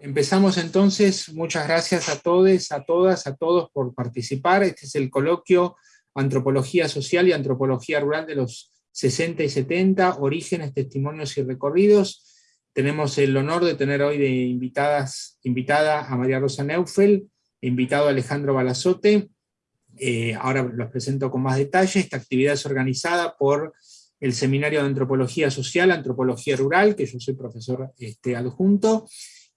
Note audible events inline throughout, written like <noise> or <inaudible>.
Empezamos entonces, muchas gracias a todos, a todas, a todos por participar. Este es el coloquio Antropología Social y Antropología Rural de los 60 y 70, Orígenes, Testimonios y Recorridos. Tenemos el honor de tener hoy de invitadas, invitada a María Rosa Neufel, invitado a Alejandro Balazote. Eh, ahora los presento con más detalle. Esta actividad es organizada por el Seminario de Antropología Social, Antropología Rural, que yo soy profesor este, adjunto,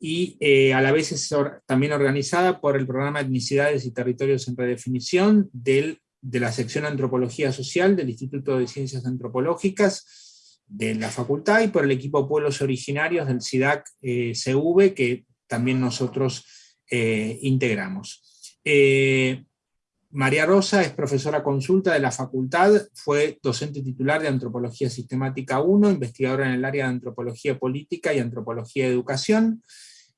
y eh, a la vez es también organizada por el programa Etnicidades y Territorios en Redefinición de la sección Antropología Social del Instituto de Ciencias Antropológicas de la facultad y por el equipo Pueblos Originarios del SIDAC-CV eh, que también nosotros eh, integramos. María Rosa es profesora consulta de la facultad, fue docente titular de Antropología Sistemática 1, investigadora en el área de Antropología Política y Antropología de Educación,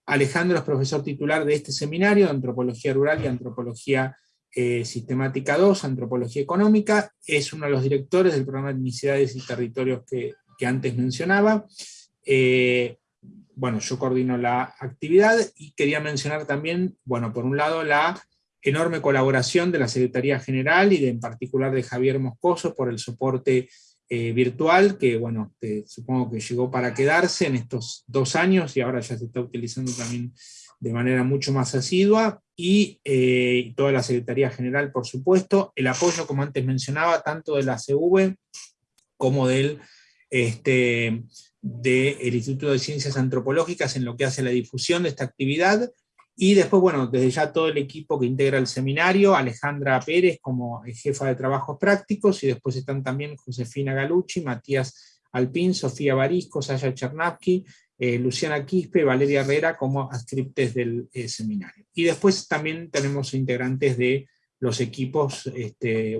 Alejandro es profesor titular de este seminario, Antropología Rural y Antropología eh, Sistemática 2, Antropología Económica, es uno de los directores del programa de Etnicidades y Territorios que, antes mencionaba. Eh, bueno, yo coordino la actividad y quería mencionar también, bueno, por un lado la enorme colaboración de la Secretaría General y de, en particular de Javier Moscoso por el soporte eh, virtual, que bueno, supongo que llegó para quedarse en estos dos años y ahora ya se está utilizando también de manera mucho más asidua, y eh, toda la Secretaría General, por supuesto, el apoyo, como antes mencionaba, tanto de la CV como del este, del Instituto de Ciencias Antropológicas en lo que hace la difusión de esta actividad, y después, bueno, desde ya todo el equipo que integra el seminario, Alejandra Pérez como jefa de trabajos prácticos, y después están también Josefina Galucci, Matías Alpín, Sofía Barisco, Sasha Chernavsky, eh, Luciana Quispe, Valeria Herrera como adscriptes del eh, seminario. Y después también tenemos integrantes de los equipos este,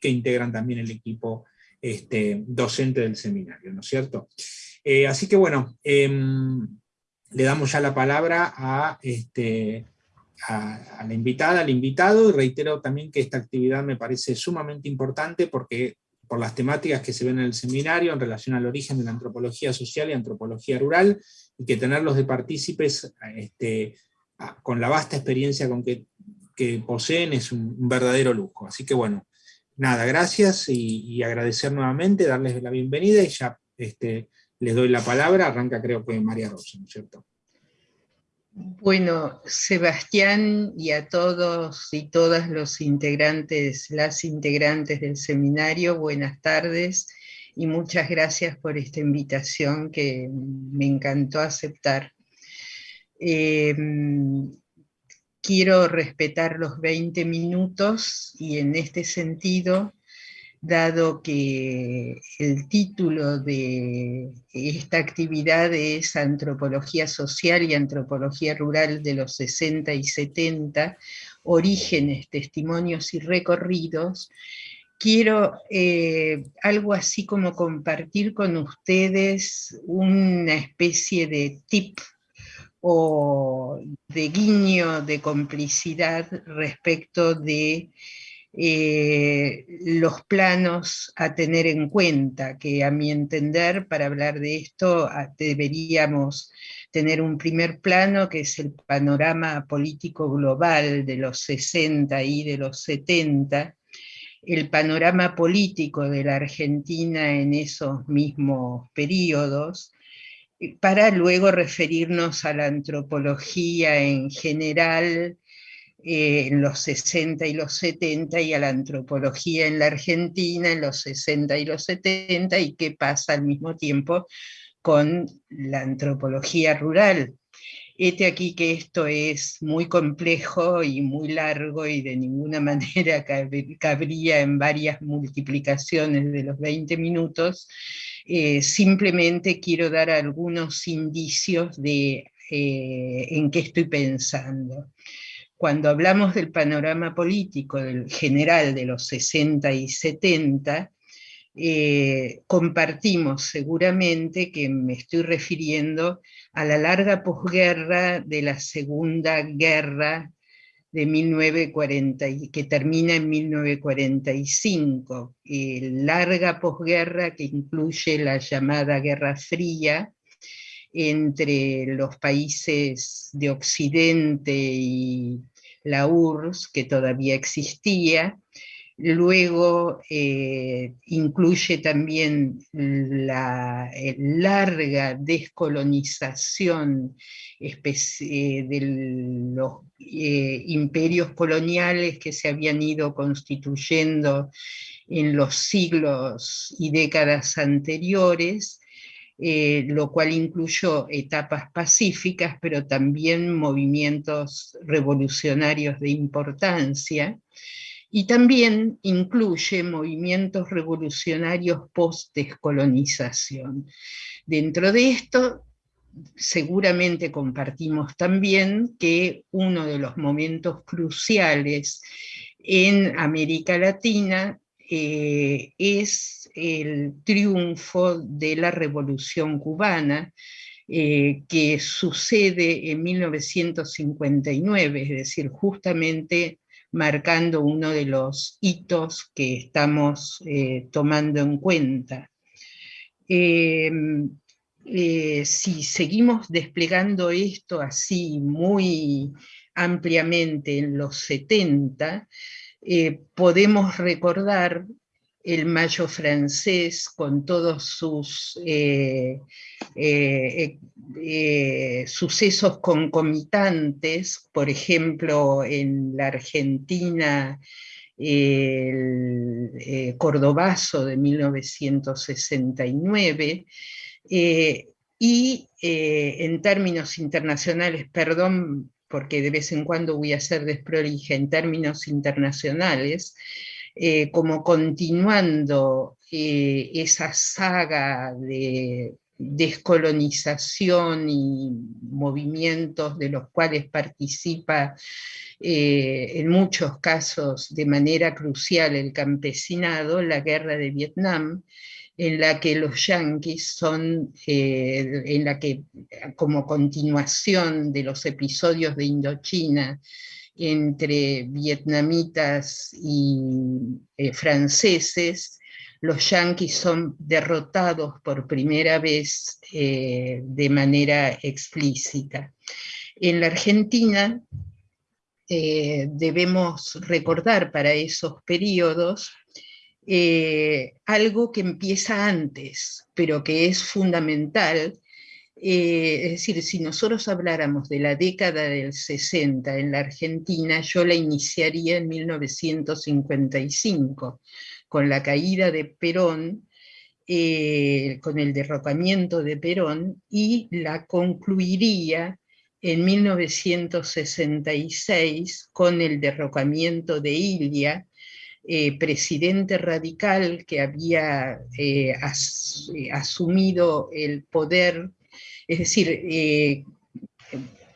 que integran también el equipo este, docente del seminario, ¿no es cierto? Eh, así que bueno, em, le damos ya la palabra a, este, a, la invitada, al invitado, y reitero también que esta actividad me parece sumamente importante porque por las temáticas que se ven en el seminario en relación al origen de la antropología social y antropología rural, y que tenerlos de partícipes este, con la vasta experiencia con que, poseen es un, verdadero lujo. Así que bueno, nada, gracias y, agradecer nuevamente, darles la bienvenida y ya este, les doy la palabra, arranca creo que María Rosa, ¿no es cierto? Bueno, Sebastián y a todos y todas los integrantes, las integrantes del seminario, buenas tardes y muchas gracias por esta invitación que me encantó aceptar. Em, quiero respetar los 20 minutos y en este sentido dado que el título de esta actividad es Antropología Social y Antropología Rural de los 60 y 70, Orígenes, Testimonios y Recorridos, quiero eh, algo así como compartir con ustedes una especie de tip o de guiño de complicidad respecto de eh, los planos a tener en cuenta, que a mi entender, para hablar de esto, deberíamos tener un primer plano, que es el panorama político global de los 60 y de los 70, el panorama político de la Argentina en esos mismos periodos, para luego referirnos a la antropología en general, eh, en los 60 y los 70 y a la antropología en la Argentina en los 60 y los 70 y qué pasa al mismo tiempo con la antropología rural. Este aquí que esto es muy complejo y muy largo y de ninguna <laughs> manera cabría en varias multiplicaciones de los 20 minutos, eh, simplemente quiero dar algunos indicios de eh, en qué estoy pensando cuando hablamos del panorama político del general de los 60 y 70, eh, compartimos seguramente que me estoy refiriendo a la larga posguerra de la Segunda Guerra de 1940, que termina en 1945, larga posguerra que incluye la llamada Guerra Fría, entre los países de Occidente y la URSS, que todavía existía, Luego eh, incluye también la eh, larga descolonización eh, de los imperios coloniales que se habían ido constituyendo en los siglos y décadas anteriores, lo cual incluyó etapas pacíficas, pero también movimientos revolucionarios de importancia, y también incluye movimientos revolucionarios post-descolonización. Dentro de esto, seguramente compartimos también que uno de los momentos cruciales en América Latina eh, es el triunfo de la Revolución Cubana, eh, que sucede en 1959, es decir, justamente marcando uno de los hitos que estamos eh, tomando en cuenta. Em, eh, si seguimos desplegando esto así muy ampliamente en los 70, eh, podemos recordar el mayo francés con todos sus eh, eh, eh, sucesos concomitantes, por ejemplo en la Argentina el Cordobazo de 1969, y en términos internacionales, perdón porque de vez en cuando voy a ser desprolija en términos internacionales, eh, como continuando eh, esa saga de descolonización y movimientos de los cuales participa eh, en muchos casos de manera crucial el campesinado, la guerra de Vietnam, en la que los yanquis son, en la que como continuación de los episodios de Indochina, entre vietnamitas y eh, franceses, los yanquis son derrotados por primera vez eh, de manera explícita. En la Argentina eh, debemos recordar para esos periodos algo que empieza antes, pero que es fundamental, eh, es decir, si nosotros habláramos de la década del 60 en la Argentina, yo la iniciaría en 1955, con la caída de Perón, eh, con el derrocamiento de Perón, y la concluiría en 1966 con el derrocamiento de Ilia, eh, presidente radical que había asumido el poder es decir, eh,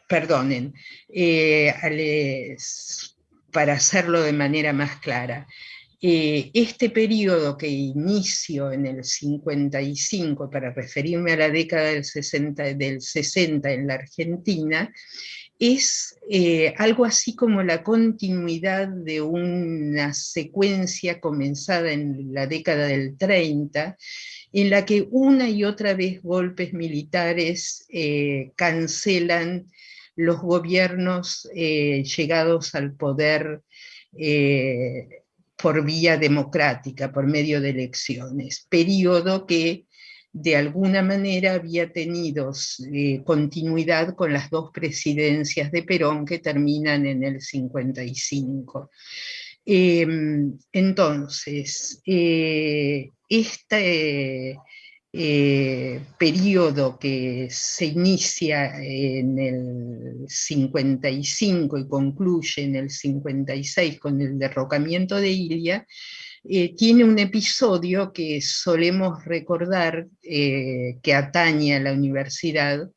perdonen, eh, para hacerlo de manera más clara, eh, este periodo que inicio en el 55, para referirme a la década del 60, del 60 en la Argentina, es algo así como la continuidad de una secuencia comenzada en la década del 30, en la que una y otra vez golpes militares eh, cancelan los gobiernos eh, llegados al poder eh, por vía democrática, por medio de elecciones, periodo que de alguna manera había tenido continuidad con las dos presidencias de Perón que terminan en el 55. Em, entonces, este eh, periodo que se inicia en el 55 y concluye en el 56 con el derrocamiento de Ilia, eh, tiene un episodio que solemos recordar eh, que atañe a la universidad,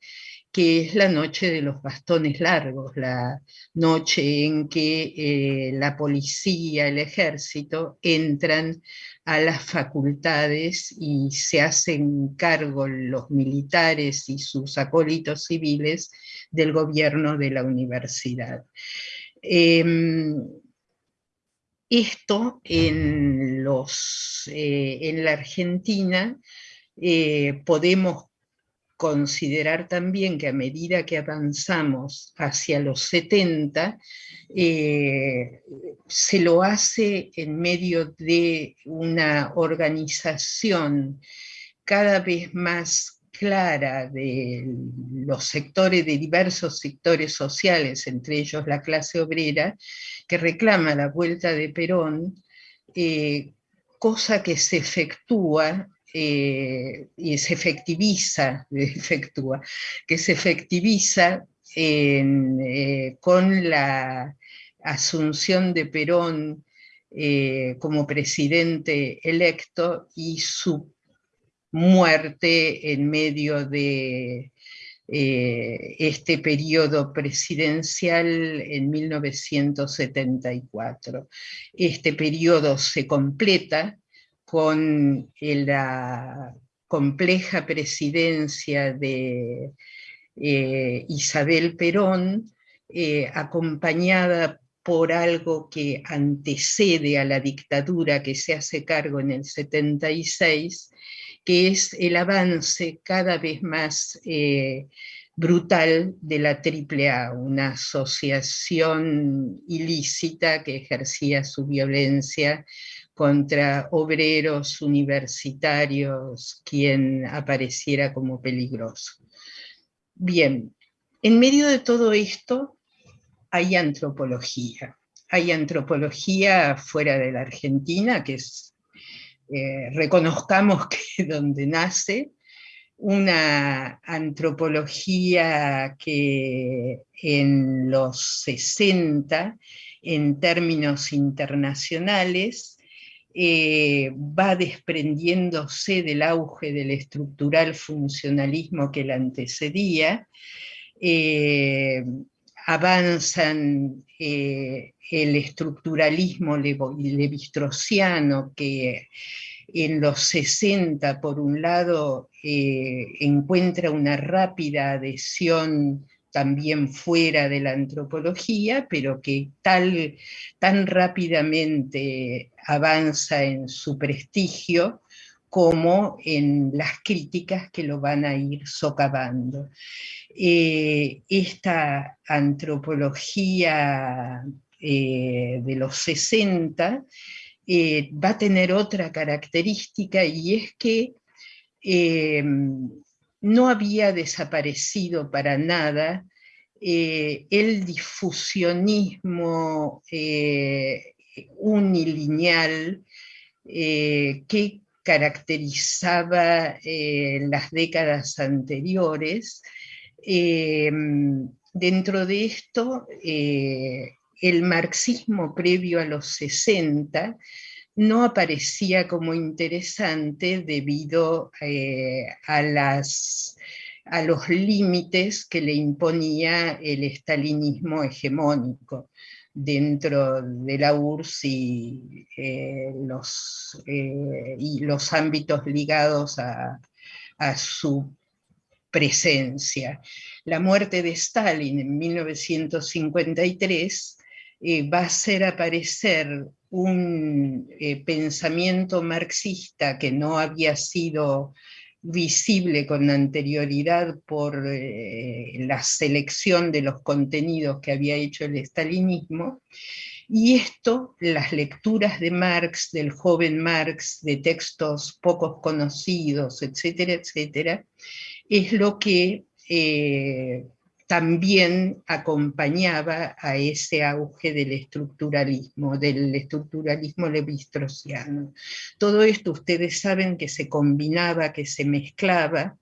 que es la noche de los bastones largos, la noche en que la policía, el ejército entran a las facultades y se hacen cargo los militares y sus acólitos civiles del gobierno de la universidad. Em, esto en, los, eh, en la Argentina eh, podemos considerar también que a medida que avanzamos hacia los 70, eh, se lo hace en medio de una organización cada vez más clara de los sectores, de diversos sectores sociales, entre ellos la clase obrera, que reclama la vuelta de Perón, eh, cosa que se efectúa eh, y se efectiviza, <laughs> efectúa, que se efectiviza eh, con la asunción de Perón eh, como presidente electo y su muerte en medio de este periodo presidencial en 1974. Este periodo se completa con la compleja presidencia de eh, Isabel Perón, eh, acompañada por algo que antecede a la dictadura que se hace cargo en el 76, que es el avance cada vez más eh, brutal de la AAA, una asociación ilícita que ejercía su violencia contra obreros universitarios, quien apareciera como peligroso. Bien, en medio de todo esto hay antropología. Hay antropología fuera de la Argentina, que es, eh, reconozcamos <laughs> que donde nace, una antropología que en los 60, en términos internacionales, eh, va desprendiéndose del auge del estructural funcionalismo que la antecedía, eh, avanzan eh, el estructuralismo levistrociano que en los 60, por un lado, encuentra una rápida adhesión también fuera de la antropología, pero que tal, tan rápidamente avanza en su prestigio como en las críticas que lo van a ir socavando. Eh, esta antropología eh, de los 60 eh, va a tener otra característica y es que no había desaparecido para nada eh, el difusionismo eh, unilineal eh, que caracterizaba las décadas anteriores. dentro de esto, el marxismo previo a los 60 no aparecía como interesante debido eh, a, los límites que le imponía el estalinismo hegemónico dentro de la URSS y, eh, los, eh, y los ámbitos ligados a, a su presencia. La muerte de Stalin en 1953 va a hacer aparecer un eh, pensamiento marxista que no había sido visible con anterioridad por eh, la selección de los contenidos que había hecho el estalinismo, y esto, las lecturas de Marx, del joven Marx, de textos pocos conocidos, etcétera, etcétera, es lo que eh, también acompañaba a ese auge del estructuralismo, del estructuralismo levistrociano. Todo esto ustedes saben que se combinaba, que se mezclaba,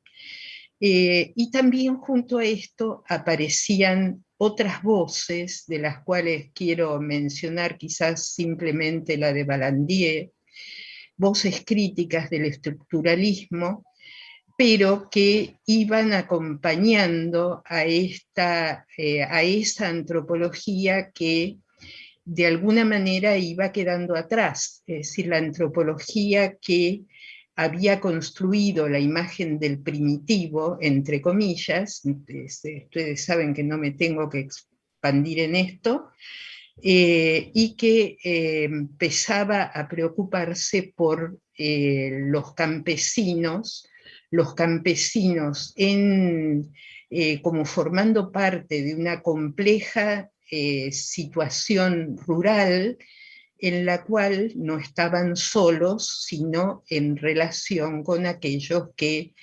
eh, y también junto a esto aparecían otras voces, de las cuales quiero mencionar quizás simplemente la de Balandier, voces críticas del estructuralismo, pero que iban acompañando a, esta, eh, a esa antropología que de alguna manera iba quedando atrás, es decir, la antropología que había construido la imagen del primitivo, entre comillas, ustedes saben que no me tengo que expandir en esto, eh, y que eh, empezaba a preocuparse por los campesinos, los campesinos en, eh, como formando parte de una compleja eh, situación rural en la cual no estaban solos, sino en relación con aquellos que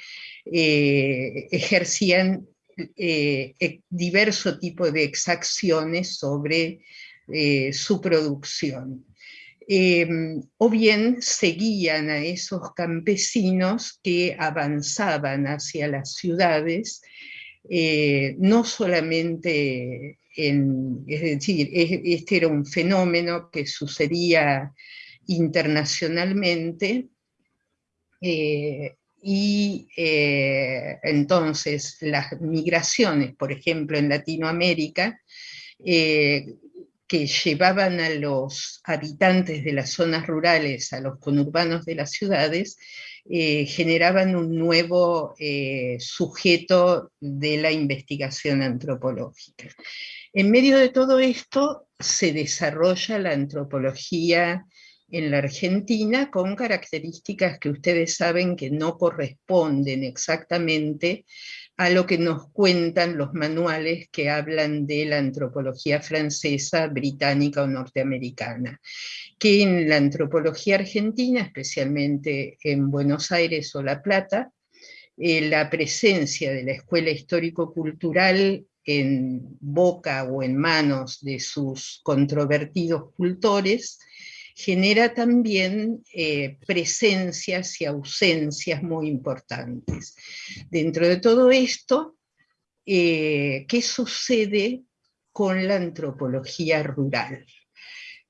eh, ejercían diverso tipo de exacciones sobre su producción. Em, o bien seguían a esos campesinos que avanzaban hacia las ciudades, eh, no solamente en, es decir, este era un fenómeno que sucedía internacionalmente, eh, y eh, entonces las migraciones, por ejemplo, en Latinoamérica, que llevaban a los habitantes de las zonas rurales a los conurbanos de las ciudades, eh, generaban un nuevo eh, sujeto de la investigación antropológica. En medio de todo esto se desarrolla la antropología en la Argentina con características que ustedes saben que no corresponden exactamente a lo que nos cuentan los manuales que hablan de la antropología francesa, británica o norteamericana, que en la antropología argentina, especialmente en Buenos Aires o La Plata, eh, la presencia de la escuela histórico-cultural en boca o en manos de sus controvertidos cultores, genera también eh, presencias y ausencias muy importantes. Dentro de todo esto, eh, ¿qué sucede con la antropología rural?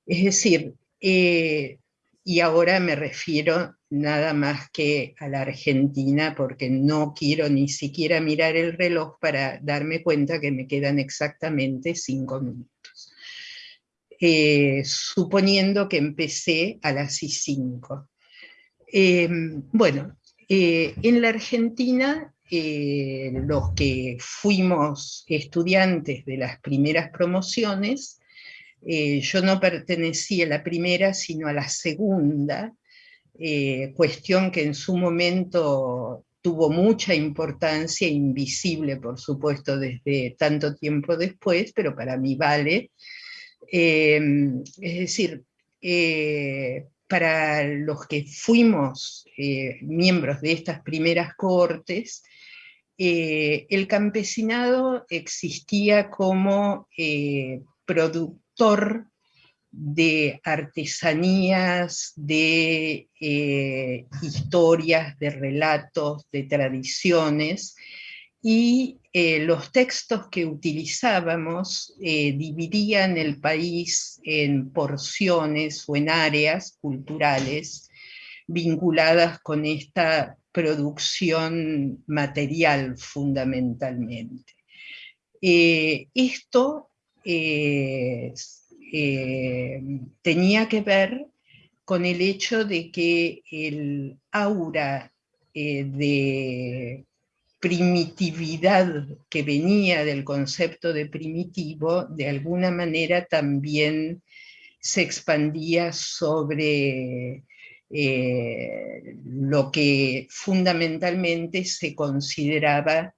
Es decir, eh, y ahora me refiero nada más que a la Argentina, porque no quiero ni siquiera mirar el reloj para darme cuenta que me quedan exactamente cinco minutos. Eh, suponiendo que empecé a las I5. Em, bueno, eh, en la Argentina, eh, los que fuimos estudiantes de las primeras promociones, yo no pertenecía a la primera, sino a la segunda, cuestión que en su momento tuvo mucha importancia, invisible por supuesto desde tanto tiempo después, pero para mí vale, Em, es decir, eh, para los que fuimos eh, miembros de estas primeras cohortes, eh, el campesinado existía como productor de artesanías, de historias, de relatos, de tradiciones, y eh, los textos que utilizábamos eh, dividían el país en porciones o en áreas culturales vinculadas con esta producción material fundamentalmente. Eh, esto tenía que ver con el hecho de que el aura de primitividad que venía del concepto de primitivo, de alguna manera también se expandía sobre eh, lo que fundamentalmente se consideraba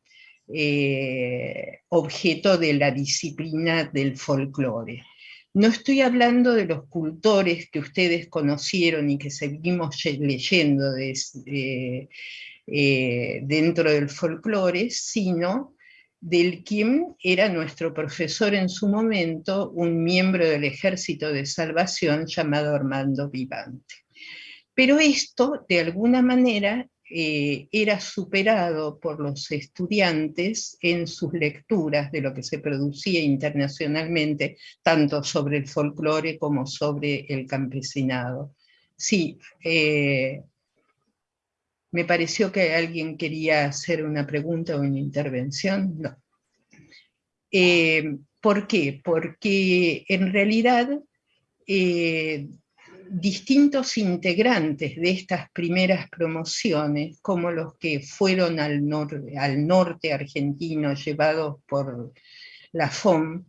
eh, objeto de la disciplina del folclore. No estoy hablando de los cultores que ustedes conocieron y que seguimos leyendo eh, dentro del folclore, sino del quien era nuestro profesor en su momento, un miembro del Ejército de Salvación llamado Armando Vivante. Pero esto, de alguna manera, eh, era superado por los estudiantes en sus lecturas de lo que se producía internacionalmente, tanto sobre el folclore como sobre el campesinado. Sí, eh, me pareció que alguien quería hacer una pregunta o una intervención. No. Eh, ¿Por qué? Porque en realidad eh, distintos integrantes de estas primeras promociones, como los que fueron al, al norte argentino llevados por la FOM,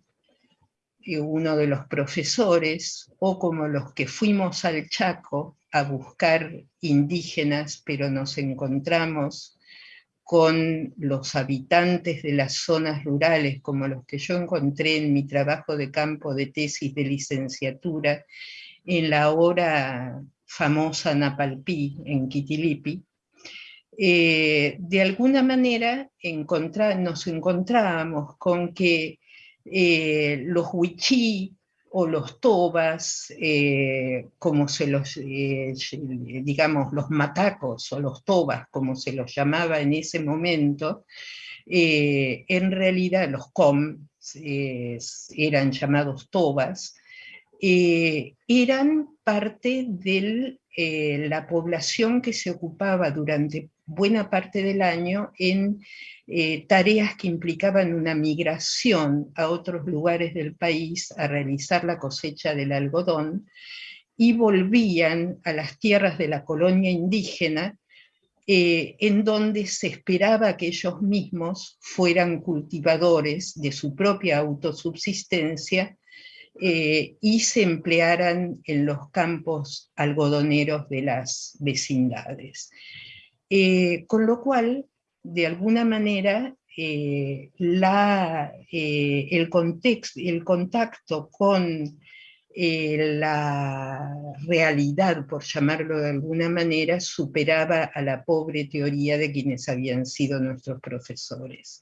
uno de los profesores, o como los que fuimos al Chaco a buscar indígenas, pero nos encontramos con los habitantes de las zonas rurales, como los que yo encontré en mi trabajo de campo de tesis de licenciatura, en la ahora famosa Napalpí, en Quitilipi, eh, de alguna manera nos encontrábamos con que eh, los huichí o los tobas, eh, como se los, digamos, los matacos o los tobas, como se los llamaba en ese momento, en realidad los com eran llamados tobas, eran parte de la población que se ocupaba durante buena parte del año en eh, tareas que implicaban una migración a otros lugares del país a realizar la cosecha del algodón y volvían a las tierras de la colonia indígena eh, en donde se esperaba que ellos mismos fueran cultivadores de su propia autosubsistencia eh, y se emplearan en los campos algodoneros de las vecindades. Eh, con lo cual, de alguna manera, eh, eh, el, el contacto con la realidad, por llamarlo de alguna manera, superaba a la pobre teoría de quienes habían sido nuestros profesores.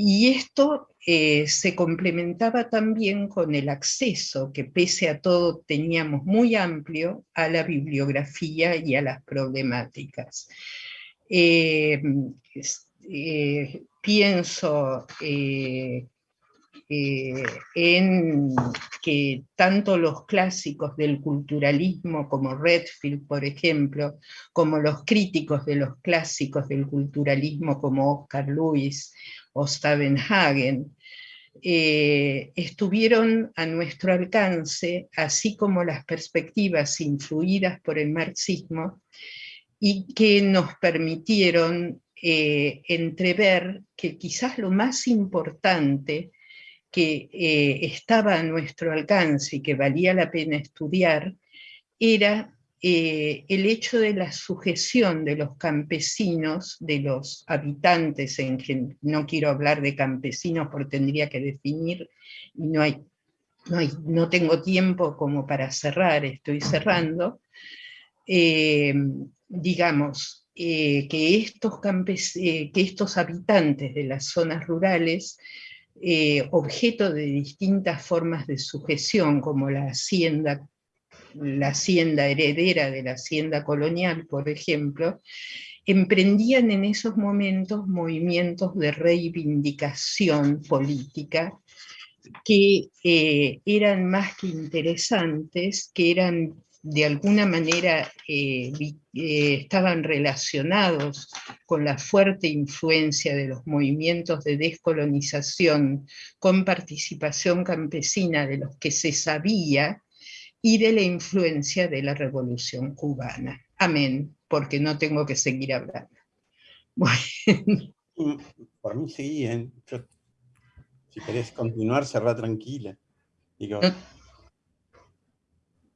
Y esto se complementaba también con el acceso, que pese a todo teníamos muy amplio, a la bibliografía y a las problemáticas. Eh, eh, pienso eh, en que tanto los clásicos del culturalismo como Redfield, por ejemplo, como los críticos de los clásicos del culturalismo como Oscar Lewis o Stavenhagen, estuvieron a nuestro alcance, así como las perspectivas influidas por el marxismo, y que nos permitieron eh, entrever que quizás lo más importante que eh, estaba a nuestro alcance y que valía la pena estudiar era eh, el hecho de la sujeción de los campesinos, de los habitantes, en no quiero hablar de campesinos porque tendría que definir, y no, hay, no, hay, no tengo tiempo como para cerrar, estoy cerrando, digamos, eh, que, estos eh, que estos habitantes de las zonas rurales, eh, objeto de distintas formas de sujeción, como la hacienda, la hacienda heredera de la hacienda colonial, por ejemplo, emprendían en esos momentos movimientos de reivindicación política que eran más que interesantes, que eran de alguna manera eh, eh, estaban relacionados con la fuerte influencia de los movimientos de descolonización con participación campesina de los que se sabía y de la influencia de la revolución cubana. Amén, porque no tengo que seguir hablando. Bueno. Por mí sí, si querés continuar, cerrá tranquila. Digo,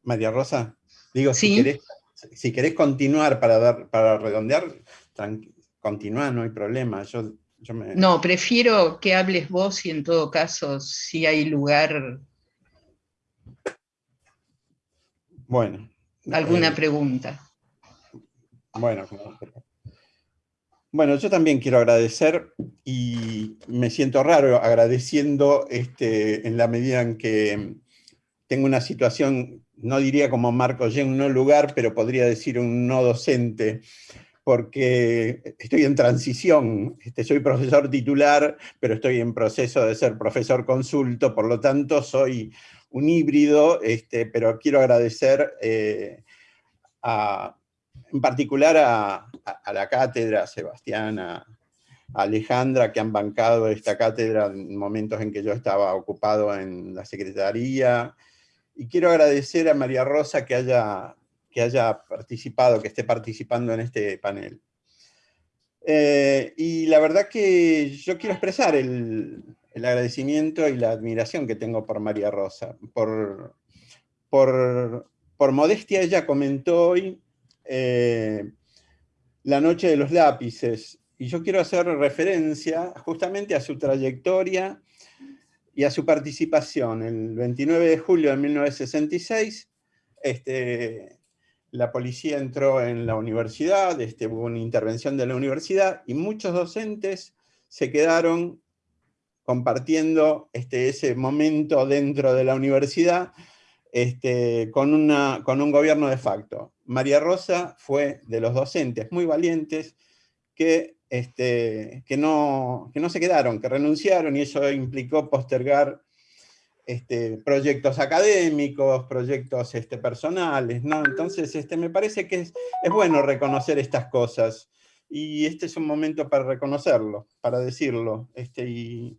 María Rosa, digo, si, querés, continuar para, dar, para redondear, continúa, no hay problema. Yo, No, prefiero que hables vos y en todo caso, si hay lugar... Bueno. ¿Alguna eh, pregunta? Bueno, bueno, yo también quiero agradecer y me siento raro agradeciendo este, en la medida en que tengo una situación no diría como Marco en un lugar, pero podría decir un no docente, porque estoy en transición, este, soy profesor titular, pero estoy en proceso de ser profesor consulto, por lo tanto soy un híbrido, este, pero quiero agradecer eh, en particular a, la cátedra, a Sebastián, a, Alejandra, que han bancado esta cátedra en momentos en que yo estaba ocupado en la secretaría, y quiero agradecer a María Rosa que haya, que haya participado, que esté participando en este panel. Eh, y la verdad que yo quiero expresar el, agradecimiento y la admiración que tengo por María Rosa. Por, por, modestia ella comentó hoy eh, La noche de los lápices, y yo quiero hacer referencia justamente a su trayectoria y a su participación. El 29 de julio de 1966, este, la policía entró en la universidad, este, hubo una intervención de la universidad, y muchos docentes se quedaron compartiendo este, ese momento dentro de la universidad este, con, una, con un gobierno de facto. María Rosa fue de los docentes muy valientes que, este, que, no, que no se quedaron, que renunciaron, y eso implicó postergar este, proyectos académicos, proyectos este, personales, ¿no? Entonces, este, me parece que es, es, bueno reconocer estas cosas, y este es un momento para reconocerlo, para decirlo, este, y,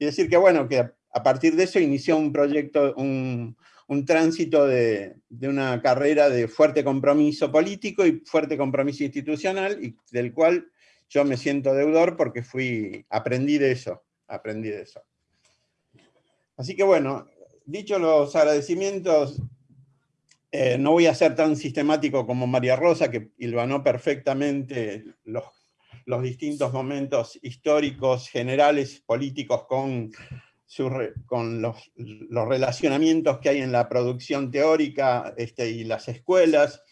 y decir que, bueno, que a, partir de eso inició un proyecto, un, un tránsito de, una carrera de fuerte compromiso político y fuerte compromiso institucional, y del cual yo me siento deudor porque fui, aprendí de eso, aprendí de eso. Así que bueno, dicho los agradecimientos, eh, no voy a ser tan sistemático como María Rosa, que hilvanó perfectamente los, los distintos momentos históricos, generales, políticos con con los, relacionamientos que hay en la producción teórica este, y las escuelas.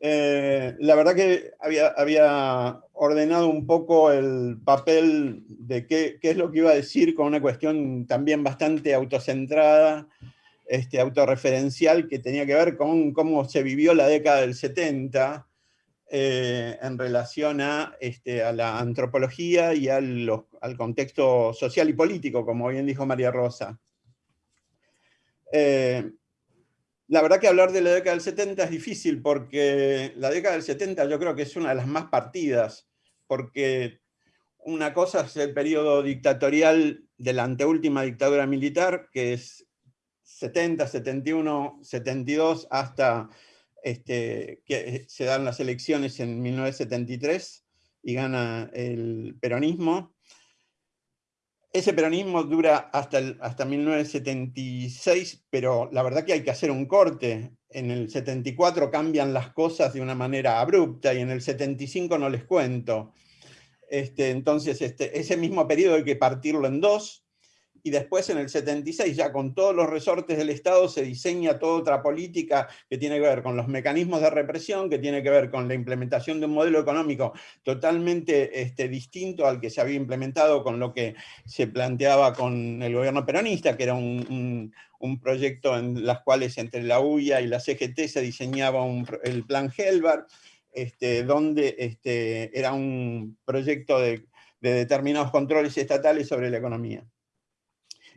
Eh, la verdad que había, había, ordenado un poco el papel de qué, qué, es lo que iba a decir con una cuestión también bastante autocentrada, este, autorreferencial, que tenía que ver con cómo se vivió la década del 70, eh, en relación a, este, a, la antropología y al, contexto social y político, como bien dijo María Rosa. Eh, la verdad que hablar de la década del 70 es difícil porque la década del 70 yo creo que es una de las más partidas, porque una cosa es el periodo dictatorial de la anteúltima dictadura militar, que es 70, 71, 72 hasta este, que se dan las elecciones en 1973 y gana el peronismo. Ese peronismo dura hasta, hasta 1976, pero la verdad que hay que hacer un corte. En el 74 cambian las cosas de una manera abrupta y en el 75 no les cuento. Este, entonces, este, ese mismo periodo hay que partirlo en dos, y después en el 76, ya con todos los resortes del Estado, se diseña toda otra política que tiene que ver con los mecanismos de represión, que tiene que ver con la implementación de un modelo económico totalmente este, distinto al que se había implementado con lo que se planteaba con el gobierno peronista, que era un, proyecto en las cuales entre la UIA y la CGT se diseñaba el plan Helvar, este, donde este, era un proyecto de determinados controles estatales sobre la economía.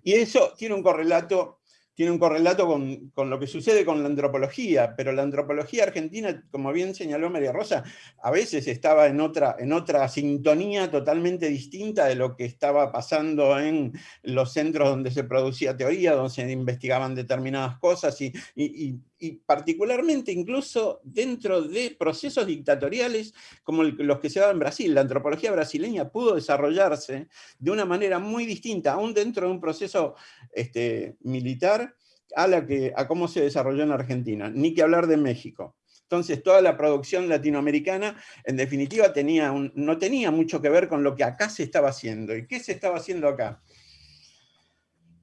Y eso tiene un correlato, tiene un correlato con, con, lo que sucede con la antropología, pero la antropología argentina, como bien señaló María Rosa, a veces estaba en otra, en otra sintonía totalmente distinta de lo que estaba pasando en los centros donde se producía teoría, donde se investigaban determinadas cosas, y, y particularmente incluso dentro de procesos dictatoriales como los que se daban en Brasil. La antropología brasileña pudo desarrollarse de una manera muy distinta, aún dentro de un proceso este, militar, a, la que, a cómo se desarrolló en Argentina. Ni que hablar de México. Entonces toda la producción latinoamericana, en definitiva, tenía no tenía mucho que ver con lo que acá se estaba haciendo. ¿Y qué se estaba haciendo acá?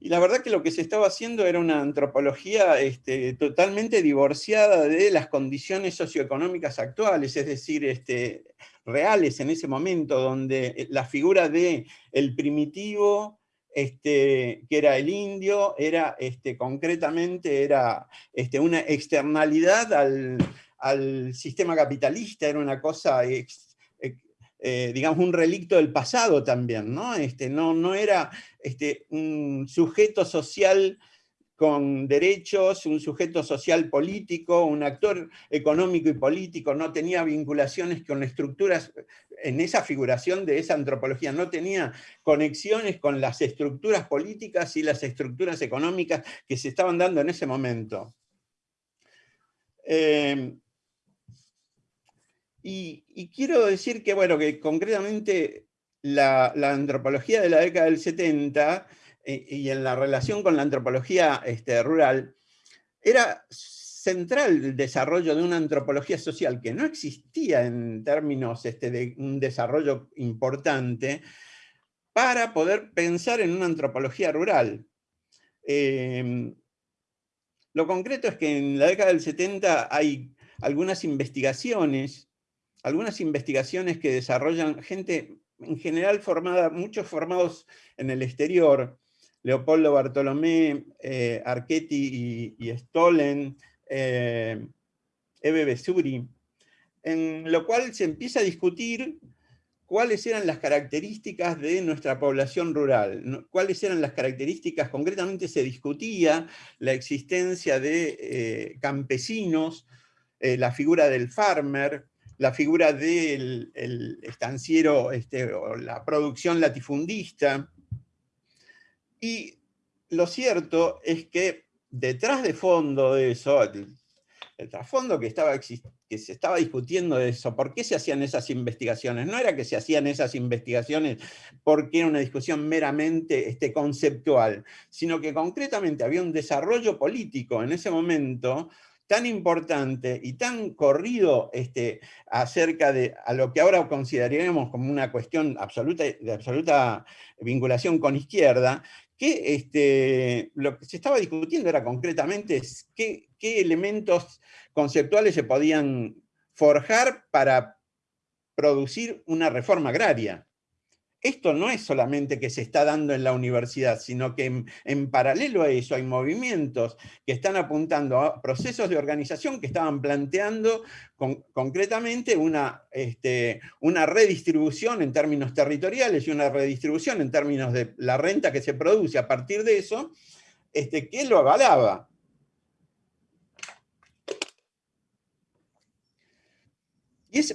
Y la verdad que lo que se estaba haciendo era una antropología este, totalmente divorciada de las condiciones socioeconómicas actuales, es decir, este, reales en ese momento, donde la figura de primitivo, este, que era el indio, era concretamente era una externalidad al, al, sistema capitalista, era una cosa eh, digamos, un relicto del pasado también, ¿no? Este, no, no era este, un sujeto social con derechos, un sujeto social político, un actor económico y político, no tenía vinculaciones con estructuras, en esa figuración de esa antropología, no tenía conexiones con las estructuras políticas y las estructuras económicas que se estaban dando en ese momento. Eh, y, quiero decir que, bueno, que concretamente la, antropología de la década del 70 eh, y en la relación con la antropología este, rural, era central el desarrollo de una antropología social que no existía en términos este, de un desarrollo importante para poder pensar en una antropología rural. Em, lo concreto es que en la década del 70 hay algunas investigaciones, algunas investigaciones que desarrollan gente en general formada, muchos formados en el exterior, Leopoldo Bartolomé, eh, Archetti y, Stolen, eh, Eve Besuri, en lo cual se empieza a discutir cuáles eran las características de nuestra población rural, cuáles eran las características, concretamente se discutía la existencia de eh, campesinos, la figura del farmer, la figura del estanciero este, o la producción latifundista, y lo cierto es que detrás de fondo de eso, el, trasfondo que, estaba, que se estaba discutiendo de eso, ¿por qué se hacían esas investigaciones? No era que se hacían esas investigaciones porque era una discusión meramente este, conceptual, sino que concretamente había un desarrollo político en ese momento tan importante y tan corrido este, acerca de a lo que ahora consideraríamos como una cuestión absoluta, de absoluta vinculación con izquierda, que este, lo que se estaba discutiendo era concretamente qué, qué elementos conceptuales se podían forjar para producir una reforma agraria esto no es solamente que se está dando en la universidad, sino que en, paralelo a eso hay movimientos que están apuntando a procesos de organización que estaban planteando concretamente una, este, una redistribución en términos territoriales y una redistribución en términos de la renta que se produce a partir de eso, este, que lo avalaba.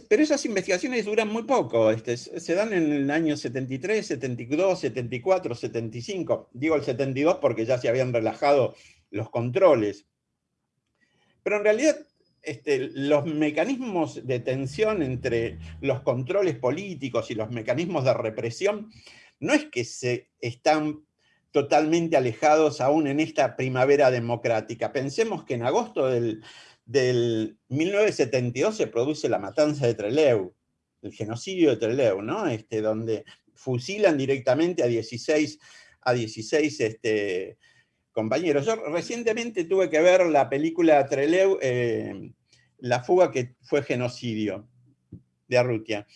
Pero esas investigaciones duran muy poco, este, se dan en el año 73, 72, 74, 75. Digo el 72 porque ya se habían relajado los controles. Pero en realidad este, los mecanismos de tensión entre los controles políticos y los mecanismos de represión no es que se están totalmente alejados aún en esta primavera democrática. Pensemos que en agosto del del 1972 se produce la matanza de Trelew, el genocidio de Trelew, ¿no? Este, donde fusilan directamente a 16, a 16 este, compañeros. Yo recientemente tuve que ver la película Trelew, eh, La fuga que fue genocidio, de Arrutia.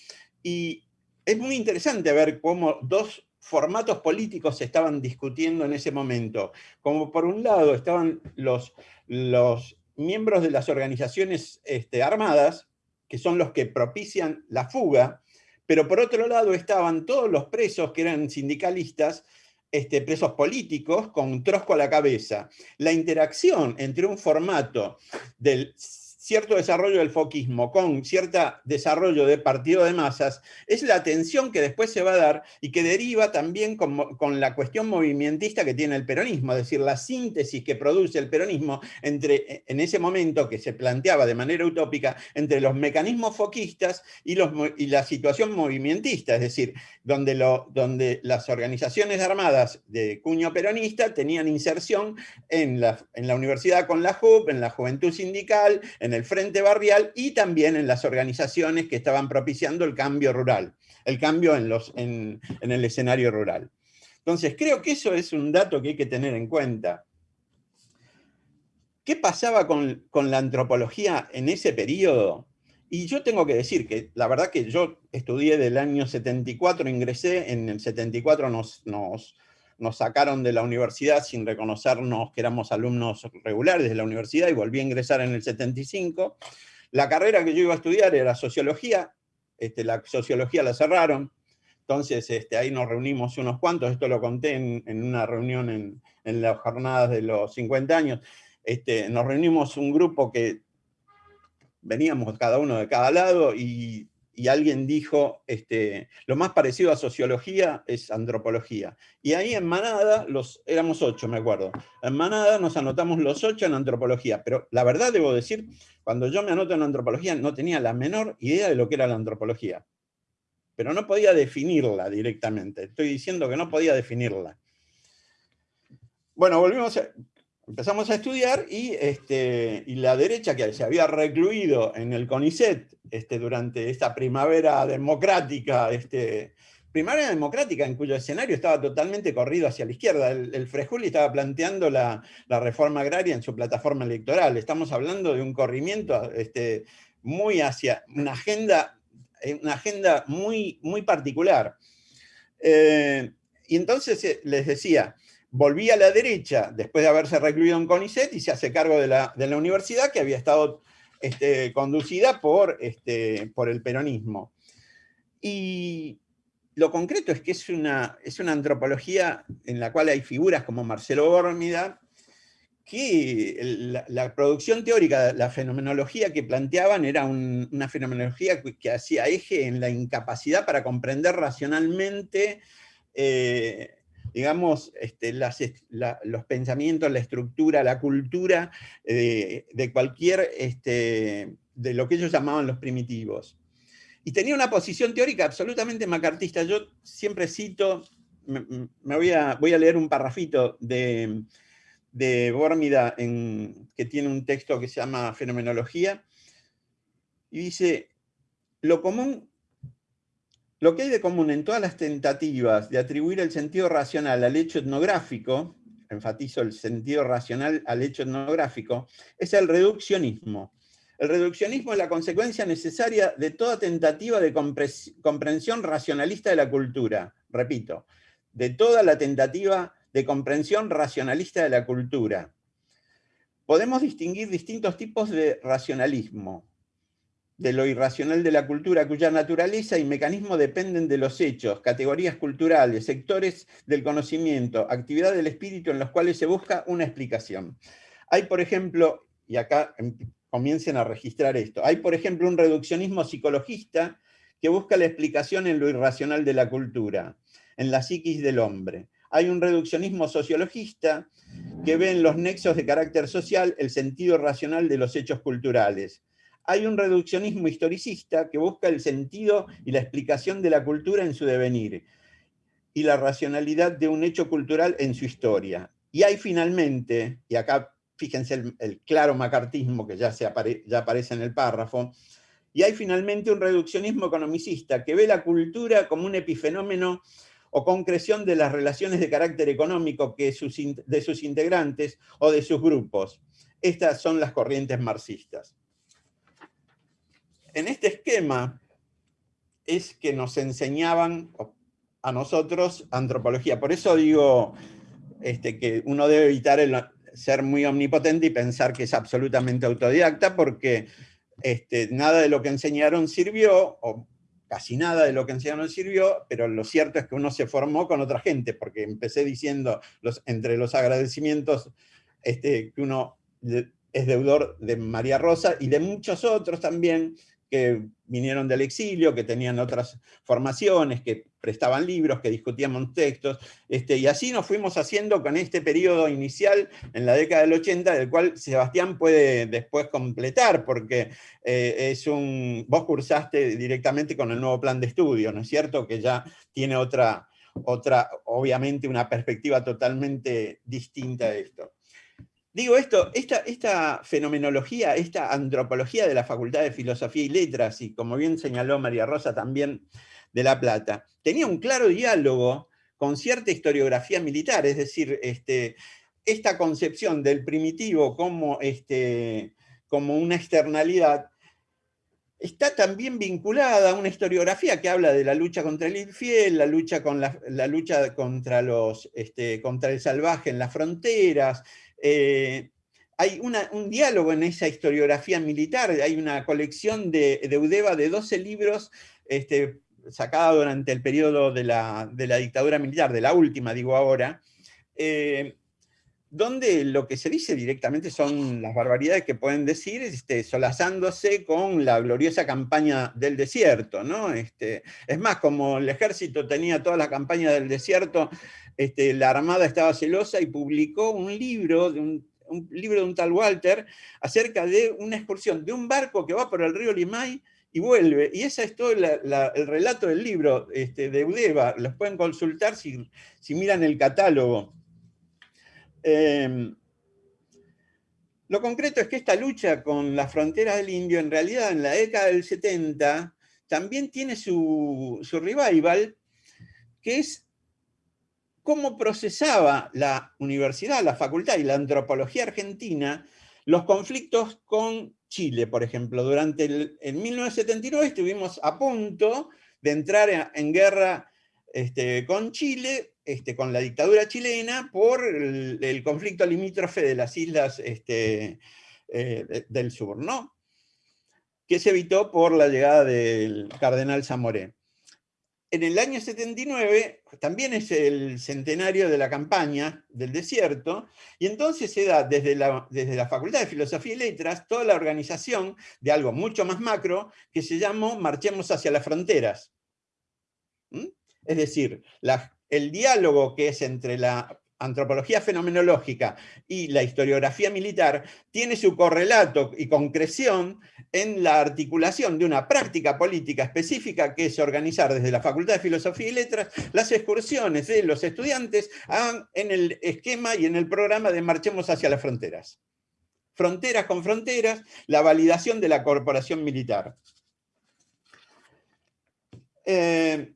Y es muy interesante ver cómo dos formatos políticos se estaban discutiendo en ese momento. Como por un lado estaban los, los miembros de las organizaciones este, armadas, que son los que propician la fuga, pero por otro lado estaban todos los presos que eran sindicalistas, este, presos políticos, con trosco a la cabeza. La interacción entre un formato del cierto desarrollo del foquismo con cierto desarrollo de partido de masas, es la tensión que después se va a dar y que deriva también con, la cuestión movimentista que tiene el peronismo, es decir, la síntesis que produce el peronismo entre, en ese momento que se planteaba de manera utópica entre los mecanismos foquistas y, los, y la situación movimentista, es decir, donde, donde las organizaciones armadas de cuño peronista tenían inserción en la, en la universidad con la JUP, en la juventud sindical, en el Frente Barrial y también en las organizaciones que estaban propiciando el cambio rural, el cambio en, los, en, el escenario rural. Entonces, creo que eso es un dato que hay que tener en cuenta. ¿Qué pasaba con, la antropología en ese periodo? Y yo tengo que decir que la verdad que yo estudié del año 74, ingresé, en el 74 nos, nos, nos sacaron de la universidad sin reconocernos que éramos alumnos regulares de la universidad y volví a ingresar en el 75. La carrera que yo iba a estudiar era sociología, este, la sociología la cerraron, entonces este, ahí nos reunimos unos cuantos, esto lo conté en, una reunión en, las jornadas de los 50 años, este, nos reunimos un grupo que veníamos cada uno de cada lado y y alguien dijo, este, lo más parecido a sociología es antropología. Y ahí en Manada, los, éramos ocho, me acuerdo, en Manada nos anotamos los ocho en antropología, pero la verdad debo decir, cuando yo me anoto en antropología no tenía la menor idea de lo que era la antropología, pero no podía definirla directamente, estoy diciendo que no podía definirla. Bueno, volvimos a, empezamos a estudiar y, este, y la derecha que se había recluido en el CONICET este, durante esta primavera democrática, este, primavera democrática en cuyo escenario estaba totalmente corrido hacia la izquierda. El, el Frejuli estaba planteando la, la, reforma agraria en su plataforma electoral. Estamos hablando de un corrimiento este, muy hacia una agenda, una agenda muy, muy particular. Eh, y entonces eh, les decía, volví a la derecha después de haberse recluido en CONICET y se hace cargo de la, de la universidad que había estado este, conducida por, este, por el peronismo. Y lo concreto es que es una, es una antropología en la cual hay figuras como Marcelo Bórmida, que la, producción teórica, la fenomenología que planteaban era una fenomenología que, hacía eje en la incapacidad para comprender racionalmente eh, digamos, este, los pensamientos, la estructura, la cultura eh, de cualquier, este, de lo que ellos llamaban los primitivos. Y tenía una posición teórica absolutamente macartista. Yo siempre cito, me, voy, a, voy, a, leer un parrafito de, de Bórmida, en, que tiene un texto que se llama Fenomenología, y dice, lo común lo que hay de común en todas las tentativas de atribuir el sentido racional al hecho etnográfico, enfatizo el sentido racional al hecho etnográfico, es el reduccionismo. El reduccionismo es la consecuencia necesaria de toda tentativa de comprensión racionalista de la cultura. Repito, de toda la tentativa de comprensión racionalista de la cultura. Podemos distinguir distintos tipos de racionalismo de lo irracional de la cultura, cuya naturaleza y mecanismo dependen de los hechos, categorías culturales, sectores del conocimiento, actividad del espíritu en los cuales se busca una explicación. Hay, por ejemplo, y acá em, comiencen a registrar esto, hay, por ejemplo, un reduccionismo psicologista que busca la explicación en lo irracional de la cultura, en la psiquis del hombre. Hay un reduccionismo sociologista que ve en los nexos de carácter social el sentido racional de los hechos culturales hay un reduccionismo historicista que busca el sentido y la explicación de la cultura en su devenir y la racionalidad de un hecho cultural en su historia. Y hay finalmente, y acá fíjense el, claro macartismo que ya, se ya aparece en el párrafo, y hay finalmente un reduccionismo economicista que ve la cultura como un epifenómeno o concreción de las relaciones de carácter económico que de sus integrantes o de sus grupos. Estas son las corrientes marxistas en este esquema es que nos enseñaban a nosotros antropología. Por eso digo este, que uno debe evitar ser muy omnipotente y pensar que es absolutamente autodidacta, porque este, nada de lo que enseñaron sirvió, o casi nada de lo que enseñaron sirvió, pero lo cierto es que uno se formó con otra gente, porque empecé diciendo, entre los agradecimientos este, que uno es deudor de María Rosa y de muchos otros también, que vinieron del exilio, que tenían otras formaciones, que prestaban libros, que discutíamos textos, este, y así nos fuimos haciendo con este periodo inicial en la década del 80, del cual Sebastián puede después completar, porque eh, es un, vos cursaste directamente con el nuevo plan de estudio, ¿no es cierto? Que ya tiene otra, otra obviamente una perspectiva totalmente distinta de esto. Digo esto, esta, fenomenología, esta antropología de la Facultad de Filosofía y Letras, y como bien señaló María Rosa también de La Plata, tenía un claro diálogo con cierta historiografía militar, es decir, este, esta concepción del primitivo como, este, como una externalidad está también vinculada a una historiografía que habla de la lucha contra el infiel, la lucha, este, contra el salvaje en las fronteras, eh, hay un diálogo en esa historiografía militar, hay una colección de, de de 12 libros este, sacada durante el periodo de la, dictadura militar, de la última digo ahora, eh, donde lo que se dice directamente son las barbaridades que pueden decir, este, solazándose con la gloriosa campaña del desierto. Este, es más, como el ejército tenía toda la campaña del desierto, este, la Armada estaba celosa y publicó un libro, de un, libro de un tal Walter acerca de una excursión de un barco que va por el río Limay y vuelve. Y ese es todo el relato del libro este, de Udeva. Los pueden consultar si, miran el catálogo. Em, Lo concreto es que esta lucha con las fronteras del indio, en realidad en la década del 70, también tiene su, su revival, que es cómo procesaba la universidad, la facultad y la antropología argentina los conflictos con Chile, por ejemplo. Durante el, en 1979 estuvimos a punto de entrar en, guerra este, con Chile, este, con la dictadura chilena, por el, conflicto limítrofe de las islas este, eh, del sur, ¿no? que se evitó por la llegada del cardenal Zamoré en el año 79 también es el centenario de la campaña del desierto, y entonces se da desde la, desde la Facultad de Filosofía y Letras toda la organización de algo mucho más macro que se llamó Marchemos hacia las fronteras. ¿Mm? Es decir, el diálogo que es entre la antropología fenomenológica y la historiografía militar tiene su correlato y concreción en la articulación de una práctica política específica que es organizar desde la Facultad de Filosofía y Letras las excursiones de los estudiantes en el esquema y en el programa de Marchemos hacia las fronteras. Fronteras con fronteras, la validación de la corporación militar. Eh,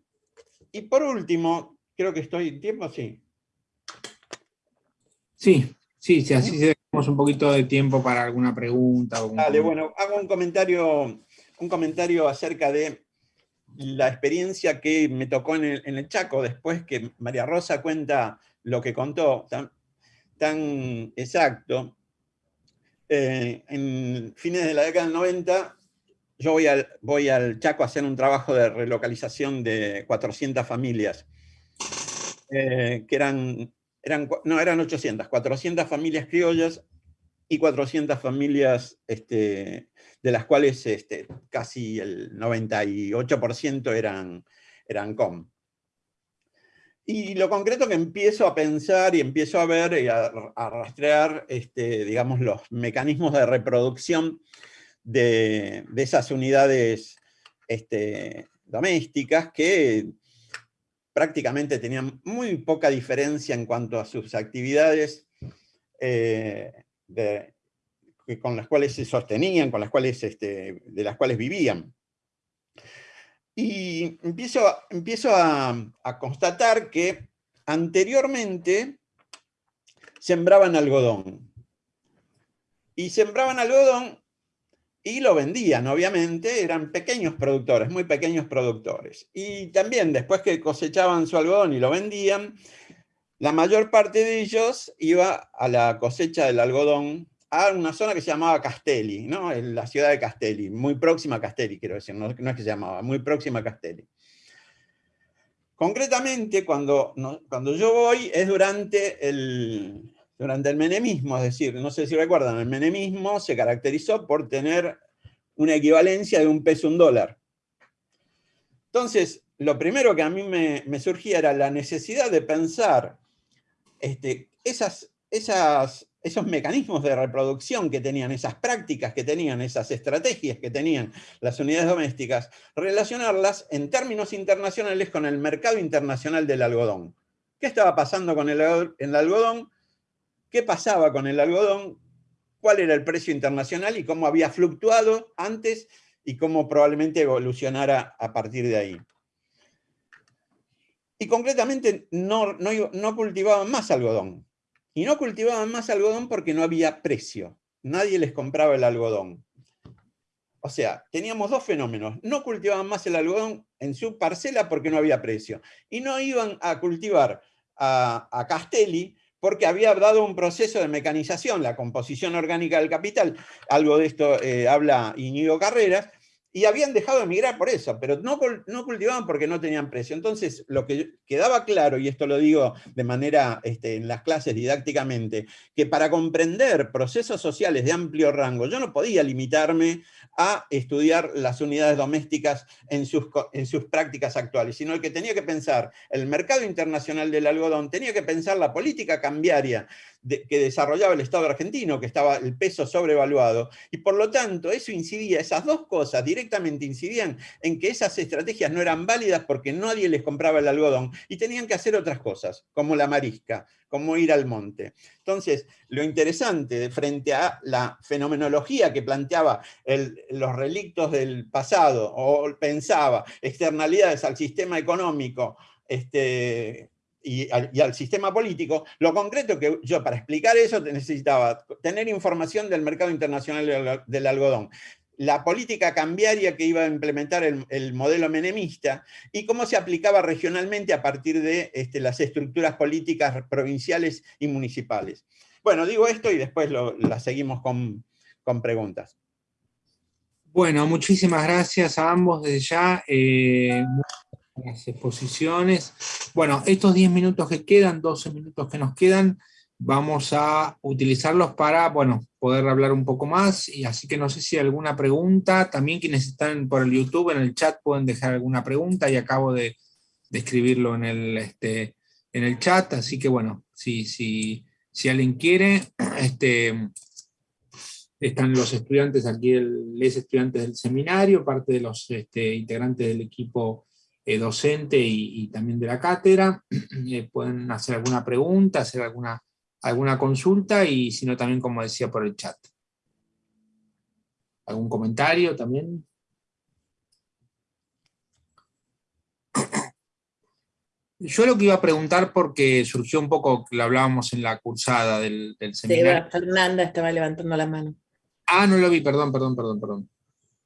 y por último, creo que estoy en tiempo, sí. Sí, sí, sí, así tenemos un poquito de tiempo para alguna pregunta. Dale, bueno, hago un comentario, un comentario acerca de la experiencia que me tocó en el, Chaco, después que María Rosa cuenta lo que contó, tan, exacto. Eh, en fines de la década del 90, yo voy al, voy al Chaco a hacer un trabajo de relocalización de 400 familias, eh, que eran no, eran 800, 400 familias criollas y 400 familias este, de las cuales este, casi el 98% eran, eran com. Y lo concreto que empiezo a pensar y empiezo a ver y a, rastrear, este, digamos, los mecanismos de reproducción de, esas unidades domésticas que prácticamente tenían muy poca diferencia en cuanto a sus actividades eh, con las cuales se sostenían, con las cuales, este, de las cuales vivían. Y empiezo, empiezo a, a constatar que anteriormente sembraban algodón. Y sembraban algodón y lo vendían, obviamente, eran pequeños productores, muy pequeños productores. Y también después que cosechaban su algodón y lo vendían, la mayor parte de ellos iba a la cosecha del algodón a una zona que se llamaba Castelli, ¿no? La ciudad de Castelli, muy próxima a Castelli, quiero decir, no, es que se llamaba, muy próxima a Castelli. Concretamente, cuando, cuando yo voy es durante el, durante el menemismo, es decir, no sé si recuerdan, el menemismo se caracterizó por tener una equivalencia de un peso un dólar. Entonces, lo primero que a mí me, surgía era la necesidad de pensar este, esas, esas, esos mecanismos de reproducción que tenían, esas prácticas que tenían, esas estrategias que tenían las unidades domésticas, relacionarlas en términos internacionales con el mercado internacional del algodón. ¿Qué estaba pasando con el, el algodón? Qué pasaba con el algodón, cuál era el precio internacional y cómo había fluctuado antes y cómo probablemente evolucionara a partir de ahí. Y concretamente no, no, cultivaban más algodón. Y no cultivaban más algodón porque no había precio. Nadie les compraba el algodón. O sea, teníamos dos fenómenos. No cultivaban más el algodón en su parcela porque no había precio. Y no iban a cultivar a, a Castelli porque había dado un proceso de mecanización, la composición orgánica del capital, algo de esto eh, habla Iñigo Carreras, y habían dejado de migrar por eso, pero no, no cultivaban porque no tenían precio. Entonces, lo que quedaba claro, y esto lo digo de manera este, en las clases didácticamente, que para comprender procesos sociales de amplio rango, yo no podía limitarme a estudiar las unidades domésticas en sus, en sus prácticas actuales, sino que tenía que pensar el mercado internacional del algodón, tenía que pensar la política cambiaria que desarrollaba el Estado argentino, que estaba el peso sobrevaluado, y por lo tanto eso incidía, esas dos cosas directamente incidían en que esas estrategias no eran válidas porque nadie les compraba el algodón y tenían que hacer otras cosas, como la marisca, como ir al monte. Entonces, lo interesante frente a la fenomenología que planteaba los relictos del pasado, o pensaba externalidades al sistema económico, este, y al, sistema político, lo concreto que yo para explicar eso necesitaba tener información del mercado internacional del, algodón, la política cambiaria que iba a implementar el, modelo menemista y cómo se aplicaba regionalmente a partir de este, las estructuras políticas provinciales y municipales. Bueno, digo esto y después la seguimos con, preguntas. Bueno, muchísimas gracias a ambos desde ya. Eh, las exposiciones. Bueno, estos 10 minutos que quedan, 12 minutos que nos quedan, vamos a utilizarlos para, bueno, poder hablar un poco más, y así que no sé si hay alguna pregunta, también quienes están por el YouTube, en el chat pueden dejar alguna pregunta, y acabo de, escribirlo en el, este, en el chat, así que bueno, si, si, si alguien quiere, <clears throat> este, están los estudiantes aquí, los estudiantes del seminario, parte de los este, integrantes del equipo docente y, también de la cátedra. <clears throat> Eh, pueden hacer alguna pregunta, hacer alguna, alguna consulta y si no también, como decía, por el chat. ¿Algún comentario también? <clears throat> Yo lo que iba a preguntar, porque surgió un poco, lo hablábamos en la cursada del, del seminario. Fernanda estaba levantando la mano. Ah, no lo vi, perdón, perdón, perdón, perdón.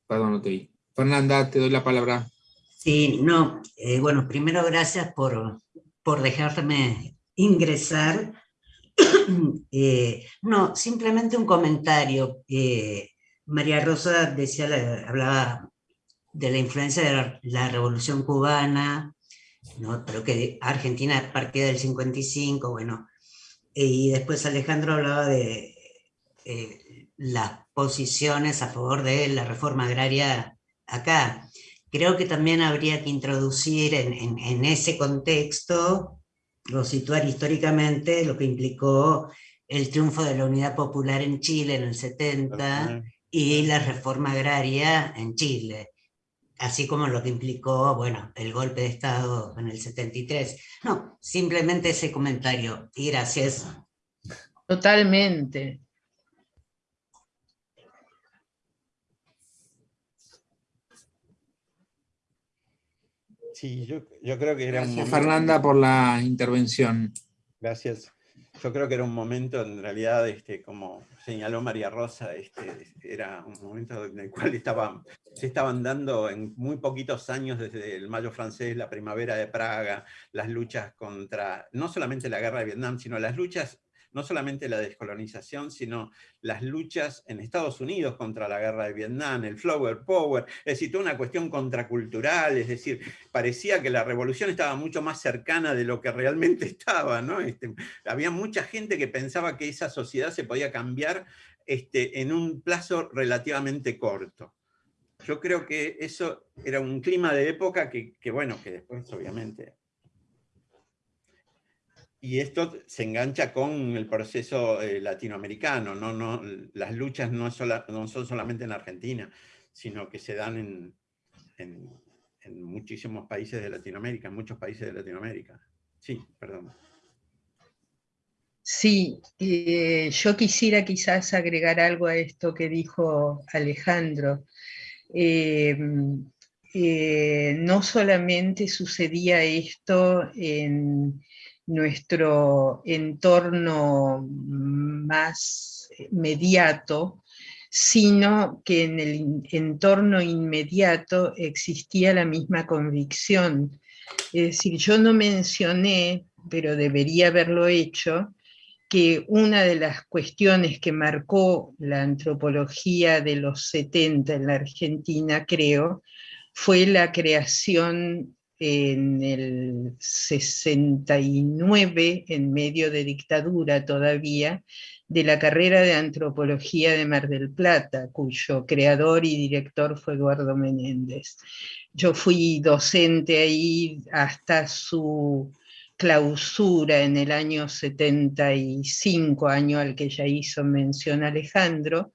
Perdón, no te vi. Fernanda, te doy la palabra. Sí, no, eh, bueno, primero gracias por, por dejarme ingresar. <coughs> Eh, no, simplemente un comentario. Eh, María Rosa decía, hablaba de la influencia de la, Revolución Cubana, ¿no? pero que Argentina partía del 55, bueno, y después Alejandro hablaba de las posiciones a favor de la reforma agraria acá creo que también habría que introducir en, ese contexto, o situar históricamente lo que implicó el triunfo de la Unidad Popular en Chile en el 70 y la reforma agraria en Chile, así como lo que implicó, bueno, el golpe de Estado en el 73. No, simplemente ese comentario, y gracias. Totalmente. Sí, yo, creo que era un momento... Fernanda, por la intervención. Gracias. Yo creo que era un momento, en realidad, este, como señaló María Rosa, este, era un momento en el cual se estaban dando en muy poquitos años, desde el Mayo francés, la primavera de Praga, las luchas contra, no solamente la guerra de Vietnam, sino las luchas no solamente la descolonización, sino las luchas en Estados Unidos contra la guerra de Vietnam, el Flower Power, es decir, toda una cuestión contracultural, es decir, parecía que la revolución estaba mucho más cercana de lo que realmente <laughs> estaba, ¿no? Este, había mucha gente que pensaba que esa sociedad se podía cambiar este, en un plazo relativamente corto. Yo creo que eso era un clima de época que, que bueno, que después obviamente y esto se engancha con el proceso eh, latinoamericano, ¿no? No, las luchas no, no, son solamente en Argentina, sino que se dan en, en, muchísimos países de Latinoamérica, en muchos países de Latinoamérica. Sí, perdón. Sí, eh, yo quisiera quizás agregar algo a esto que dijo Alejandro. Eh, no solamente sucedía esto en, nuestro entorno más inmediato, sino que en el entorno inmediato existía la misma convicción. Es decir, yo no mencioné, pero debería haberlo hecho, que una de las cuestiones que marcó la antropología de los 70 en la Argentina, creo, fue la creación en el 69, en medio de dictadura todavía, de la carrera de antropología de Mar del Plata, cuyo creador y director fue Eduardo Menéndez. Yo fui docente ahí hasta su clausura en el año 75, año al que ya hizo mención Alejandro,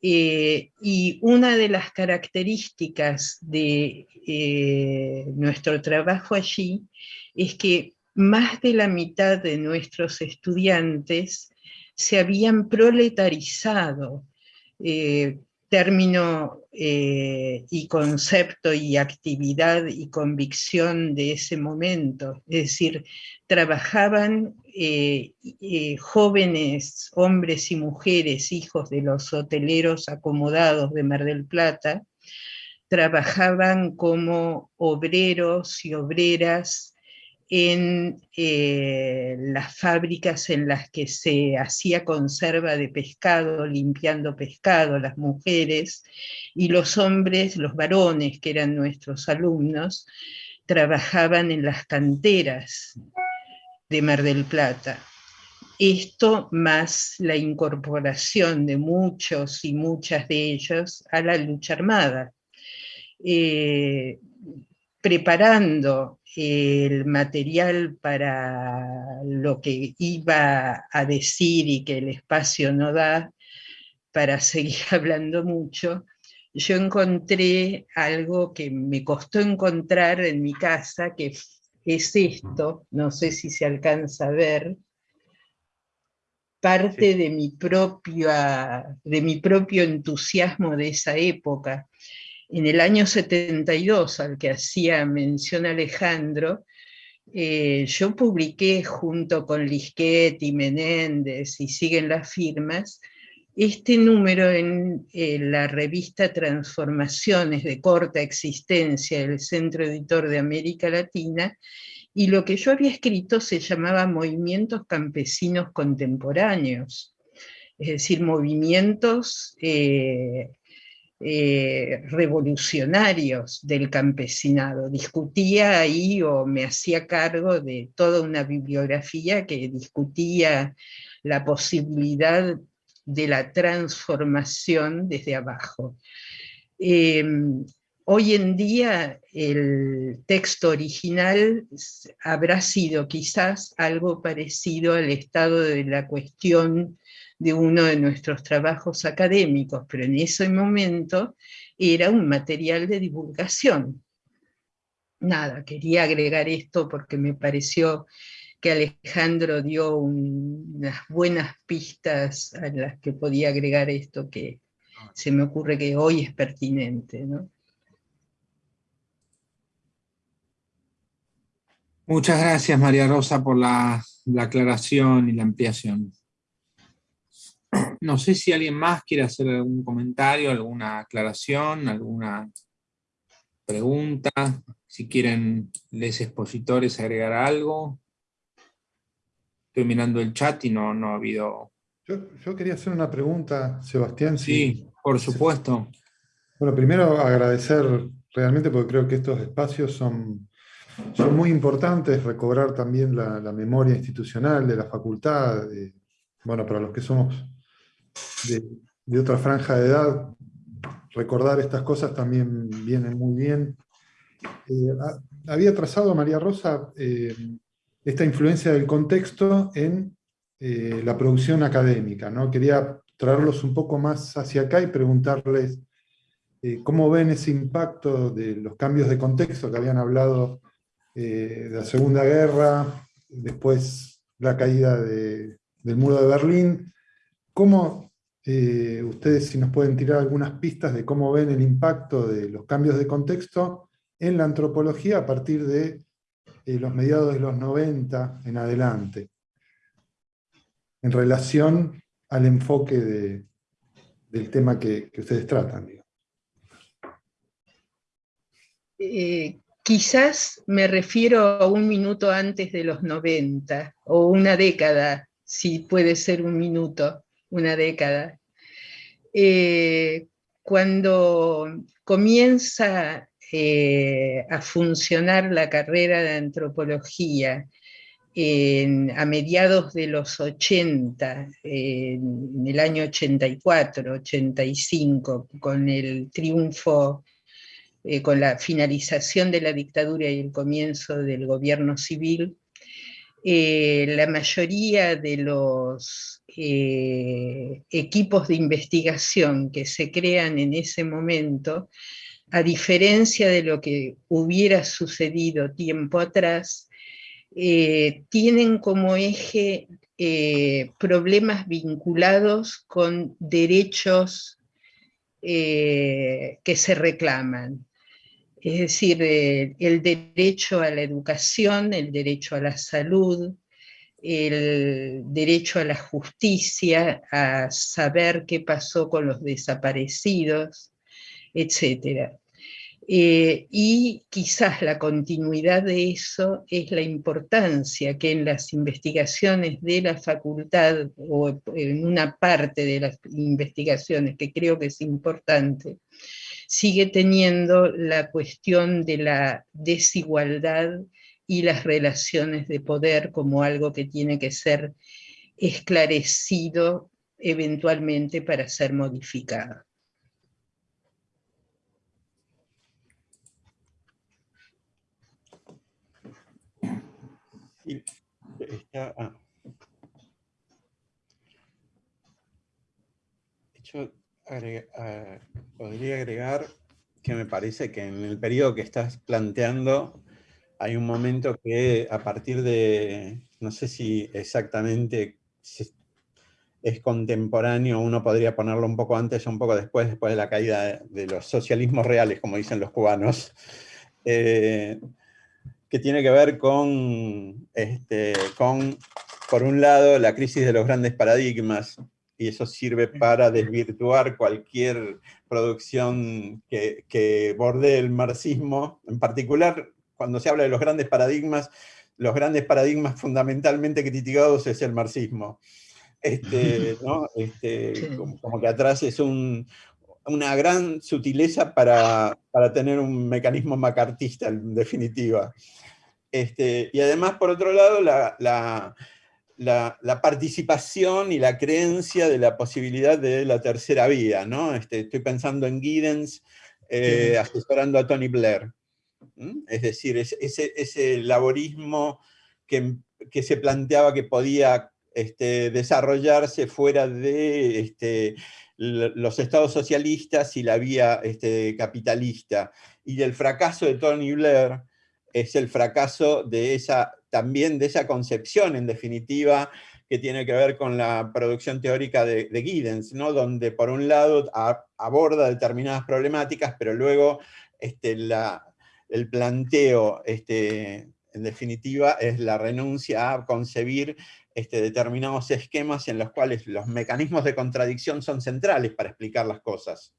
Eh, y una de las características de eh, nuestro trabajo allí es que más de la mitad de nuestros estudiantes se habían proletarizado, eh, término y concepto y actividad y convicción de ese momento, es decir, trabajaban eh, eh, jóvenes, hombres y mujeres, hijos de los hoteleros acomodados de Mar del Plata, trabajaban como obreros y obreras en eh, las fábricas en las que se hacía conserva de pescado, limpiando pescado, las mujeres, y los hombres, los varones, que eran nuestros alumnos, trabajaban en las canteras de Mar del Plata. Esto más la incorporación de muchos y muchas de ellos a la lucha armada, eh, preparando el material para lo que iba a decir y que el espacio no da para <laughs> seguir hablando mucho, yo encontré algo que me costó encontrar en mi casa, que es esto, no sé si se alcanza a ver, parte de, mi de mi propio entusiasmo de esa época. En el año 72, al que hacía mención Alejandro, eh, yo publiqué junto con Lisquet y Menéndez, y siguen las firmas, este número en la revista Transformaciones de corta existencia del Centro Editor de América Latina, y lo que yo había escrito se llamaba Movimientos Campesinos Contemporáneos, es decir, movimientos eh, eh, revolucionarios del campesinado. Discutía ahí o me hacía cargo de toda una bibliografía que discutía la posibilidad de la transformación desde abajo. Em, hoy en día el texto original habrá sido quizás algo parecido al estado de la cuestión de uno de nuestros trabajos académicos, pero en ese momento era un material de divulgación. Nada, quería agregar esto porque me pareció que Alejandro dio unas buenas pistas a las que podía agregar esto que se me ocurre que hoy es pertinente. Muchas gracias María Rosa por la, la aclaración y la ampliación. No sé si alguien más quiere hacer algún comentario, alguna aclaración, alguna pregunta, si quieren les expositores agregar algo. Estoy mirando el chat y no, no ha habido... Yo, quería hacer una pregunta, Sebastián. Sí, por supuesto. Bueno, primero agradecer realmente porque creo que estos espacios son, son muy importantes, recobrar también la, memoria institucional de la facultad, bueno, para los que somos de, otra franja de edad, recordar estas cosas también viene muy bien. Eh, había trazado María Rosa eh, esta influencia del contexto en eh, la producción académica. ¿no? Quería traerlos un poco más hacia acá y preguntarles cómo ven ese impacto de los cambios de contexto que habían hablado de la Segunda Guerra, después la caída del muro de Berlín. ¿Cómo ustedes si nos pueden tirar algunas pistas de cómo ven el impacto de los cambios de contexto en la antropología a partir de los mediados de los 90 en adelante, en relación al enfoque del tema que, ustedes tratan. Eh, quizás me refiero a un minuto antes de los 90, o una década, si puede ser un minuto, una década. Eh, cuando comienza eh, a funcionar la carrera de antropología a mediados de los 80, en el año 84, 85, con el triunfo, eh, con la finalización de la dictadura y el comienzo del gobierno civil, la mayoría de los eh, equipos de investigación que se crean en ese momento, a diferencia de lo que hubiera sucedido tiempo atrás, eh, tienen como eje problemas vinculados con derechos que se reclaman. Es decir, el derecho a la educación, el derecho a la salud, el derecho a la justicia, a saber qué pasó con los desaparecidos, etc. Eh, y quizás la continuidad de eso es la importancia que en las investigaciones de la facultad, o en una parte de las investigaciones que creo que es importante, sigue teniendo la cuestión de la desigualdad y las relaciones de poder como algo que tiene que ser esclarecido eventualmente para ser modificado. Ah. podría agregar que me parece que en el periodo que estás planteando hay un momento que a partir de, no sé si exactamente es contemporáneo, uno podría ponerlo un poco antes o un poco después, después de la caída de los socialismos reales, como dicen los cubanos, <laughs> eh, que tiene que ver con, este, con, por un lado, la crisis de los grandes paradigmas, y eso sirve para desvirtuar cualquier producción que, que borde el marxismo. En particular, cuando se habla de los grandes paradigmas, los grandes paradigmas fundamentalmente criticados es el marxismo. Este, <laughs> este como, que atrás es una gran sutileza para, para, tener un mecanismo macartista, en definitiva. Este, y además, por otro lado, la la, participación y la creencia de la posibilidad de la tercera vía, ¿no? Este, estoy pensando en Giddens eh, asesorando a Tony Blair. Es decir, ese, laborismo que, se planteaba que podía este, desarrollarse fuera de este, los estados socialistas y la vía este, capitalista. Y el fracaso de Tony Blair es el fracaso de esa también de esa concepción, en definitiva, que tiene que ver con la producción teórica de, Giddens, ¿no? donde por un lado aborda determinadas problemáticas, pero luego este, el planteo, este, en definitiva, es la renuncia a concebir este, determinados esquemas en los cuales los mecanismos de contradicción son centrales para explicar las cosas.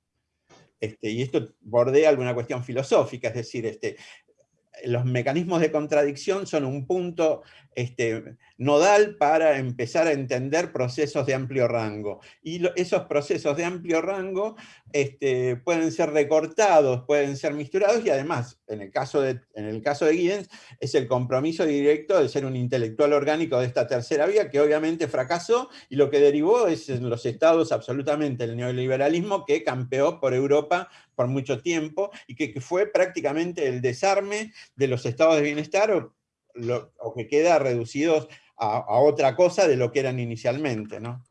Este, y esto bordea alguna cuestión filosófica, es decir, este, los mecanismos de contradicción son un punto este, nodal para empezar a entender procesos de amplio rango. Y esos procesos de amplio rango este, pueden ser recortados, pueden ser misturados, y además, en el, caso de, en el caso de Giddens, es el compromiso directo de ser un intelectual orgánico de esta tercera vía, que obviamente fracasó, y lo que derivó es en los estados absolutamente el neoliberalismo que campeó por Europa por mucho tiempo, y que, fue prácticamente el desarme de los estados de bienestar, que queda reducidos a, otra cosa de lo que eran inicialmente. ¿no?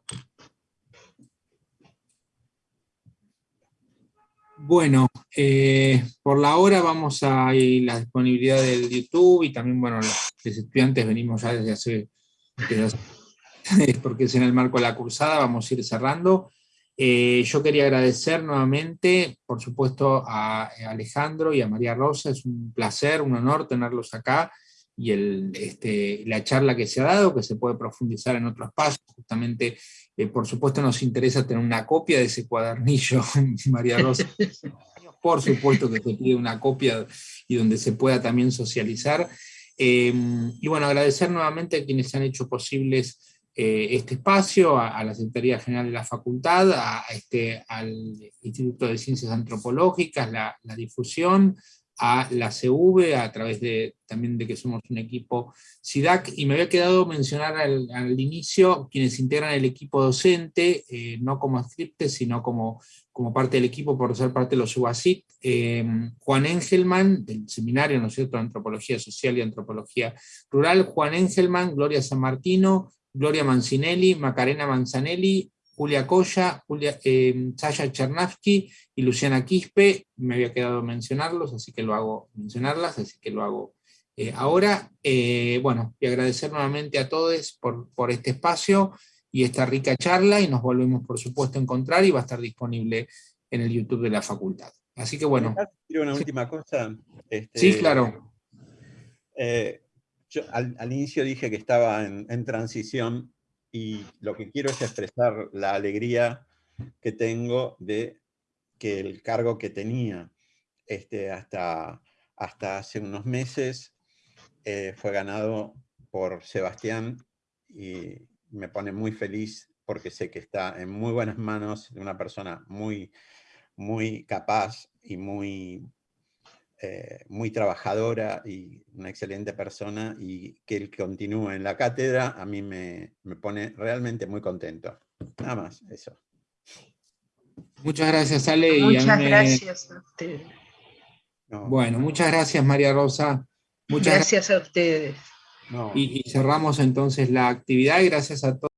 Bueno, eh, por la hora vamos a la disponibilidad del YouTube y también, bueno, los, estudiantes venimos ya desde hace, <laughs> porque es en el marco de la cursada, vamos a ir cerrando. Eh, yo quería agradecer nuevamente, por supuesto, a Alejandro y a María Rosa, es un placer, un honor tenerlos acá, y el, este, la charla que se ha dado, que se puede profundizar en otros pasos, justamente, eh, por supuesto nos interesa tener una copia de ese cuadernillo, <laughs> María Rosa, <laughs> por supuesto que se pide una copia y donde se pueda también socializar, eh, y bueno, agradecer nuevamente a quienes han hecho posibles eh, este espacio, a, la Secretaría General de la Facultad, a, este, al Instituto de Ciencias Antropológicas, la, difusión, a la CV, a través de, también de que somos un equipo SIDAC, y me había quedado mencionar al, inicio quienes integran el equipo docente, eh, no como scriptes, sino como, como parte del equipo por ser parte de los UASIT, eh, Juan Engelman, del seminario, ¿no es cierto?, Antropología Social y Antropología Rural, Juan Engelman, Gloria San Martino, Gloria Mancinelli, Macarena Manzanelli, Julia Coya, Julia, eh, Sasha Chernavsky y Luciana Quispe, me había quedado mencionarlos, así que lo hago, mencionarlas, así que lo hago eh, ahora. Eh, bueno, y agradecer nuevamente a todos por, por este espacio y esta rica charla, y nos volvemos por supuesto a encontrar, y va a estar disponible en el YouTube de la facultad. Así que bueno. Quiero una última cosa. Este, sí, claro. Eh, yo al, al, inicio dije que estaba en, en transición y lo que quiero es expresar la alegría que tengo de que el cargo que tenía este, hasta, hasta hace unos meses eh, fue ganado por Sebastián y me pone muy feliz porque sé que está en muy buenas manos de una persona muy, muy capaz y muy eh, muy trabajadora y una excelente persona y que él continúe en la cátedra a mí me, me pone realmente muy contento. Nada más, eso. Muchas gracias, Ale. Muchas y gracias a ustedes. No. Bueno, muchas gracias, María Rosa. Muchas gracias, gracias a ustedes. No. Y, y cerramos entonces la actividad y gracias a todos.